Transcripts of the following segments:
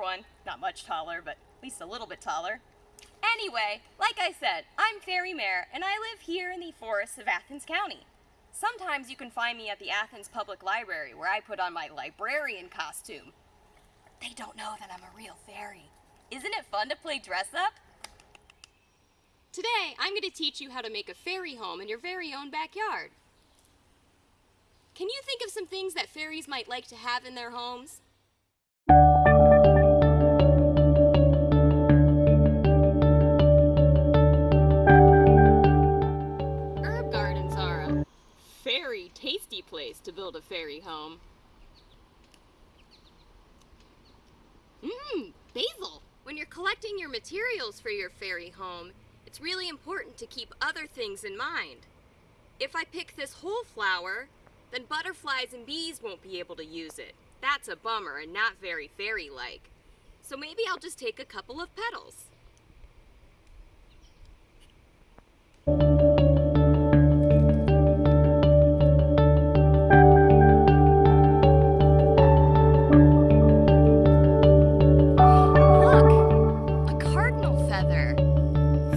one. Not much taller, but at least a little bit taller. Anyway, like I said, I'm Fairy Mare, and I live here in the forests of Athens County. Sometimes you can find me at the Athens Public Library, where I put on my librarian costume. They don't know that I'm a real fairy. Isn't it fun to play dress up? Today, I'm going to teach you how to make a fairy home in your very own backyard. Can you think of some things that fairies might like to have in their homes? To build a fairy home. Mmm, basil! When you're collecting your materials for your fairy home, it's really important to keep other things in mind. If I pick this whole flower, then butterflies and bees won't be able to use it. That's a bummer and not very fairy-like. So maybe I'll just take a couple of petals.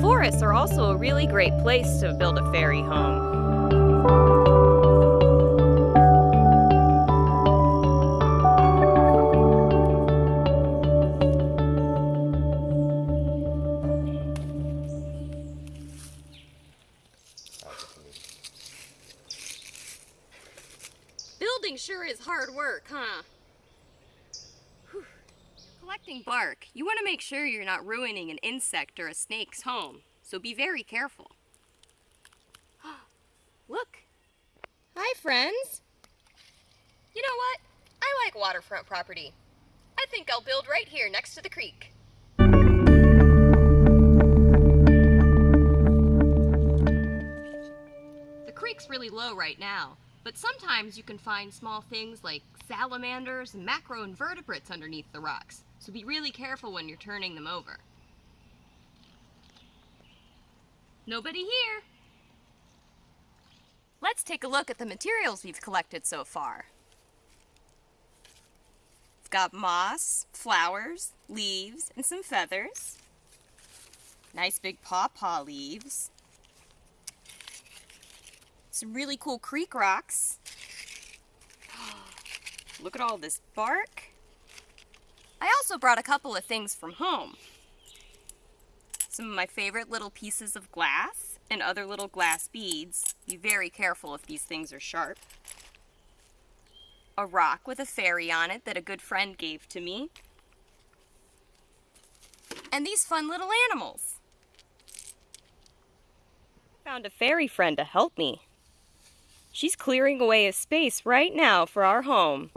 Forests are also a really great place to build a fairy home. Building sure is hard work, huh? Collecting bark, you want to make sure you're not ruining an insect or a snake's home, so be very careful. Look. Hi, friends. You know what? I like waterfront property. I think I'll build right here next to the creek. The creek's really low right now, but sometimes you can find small things like salamanders and macroinvertebrates underneath the rocks, so be really careful when you're turning them over. Nobody here. Let's take a look at the materials we've collected so far. We've got moss, flowers, leaves, and some feathers. Nice big pawpaw leaves. Some really cool creek rocks. Look at all this bark. I also brought a couple of things from home. Some of my favorite little pieces of glass and other little glass beads. Be very careful if these things are sharp. A rock with a fairy on it that a good friend gave to me. And these fun little animals. Found a fairy friend to help me. She's clearing away a space right now for our home.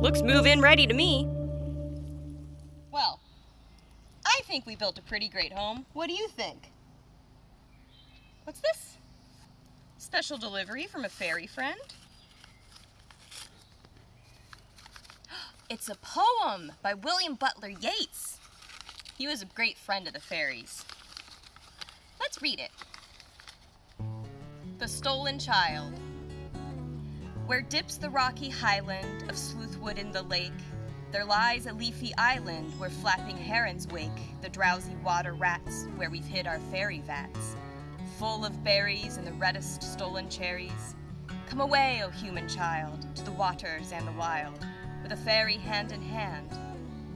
Looks move-in ready to me. Well, I think we built a pretty great home. What do you think? What's this? Special delivery from a fairy friend. It's a poem by William Butler Yeats. He was a great friend of the fairies. Let's read it. The Stolen Child. Where dips the rocky highland of Sleuthwood in the lake, there lies a leafy island where flapping herons wake the drowsy water rats where we've hid our fairy vats, full of berries and the reddest stolen cherries. Come away, O human child, to the waters and the wild, with a fairy hand in hand,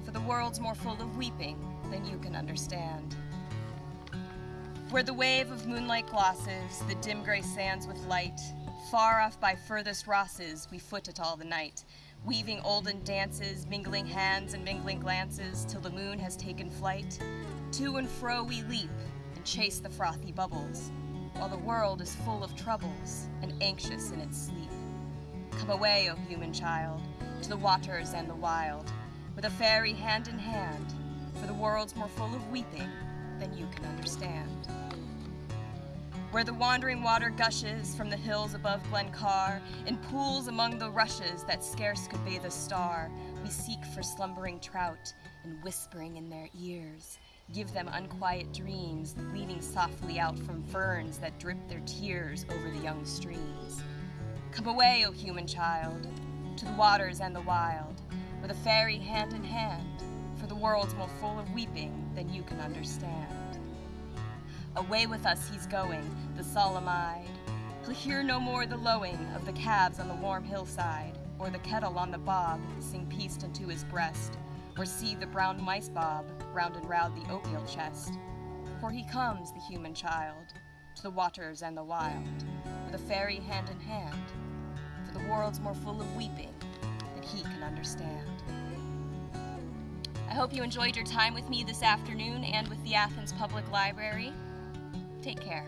for the world's more full of weeping than you can understand. Where the wave of moonlight glosses the dim gray sands with light, far off by furthest rosses we foot it all the night, weaving olden dances, mingling hands and mingling glances till the moon has taken flight. To and fro we leap and chase the frothy bubbles, while the world is full of troubles and anxious in its sleep. Come away, O human child, to the waters and the wild, with a fairy hand in hand, for the world's more full of weeping than you can understand. Where the wandering water gushes from the hills above Glencar, in pools among the rushes that scarce could bathe a star, We seek for slumbering trout and whispering in their ears. Give them unquiet dreams, bleeding softly out from ferns that drip their tears over the young streams. Come away, O human child, to the waters and the wild, with a fairy hand in hand, for the world's more full of weeping than you can understand. Away with us he's going, the solemn eyed. He'll hear no more the lowing of the calves on the warm hillside, or the kettle on the bob sing peace unto his breast, or see the brown mice bob round and round the oatmeal chest. For he comes, the human child, to the waters and the wild, with a fairy hand in hand, for the world's more full of weeping than he can understand. I hope you enjoyed your time with me this afternoon and with the Athens Public Library. Take care.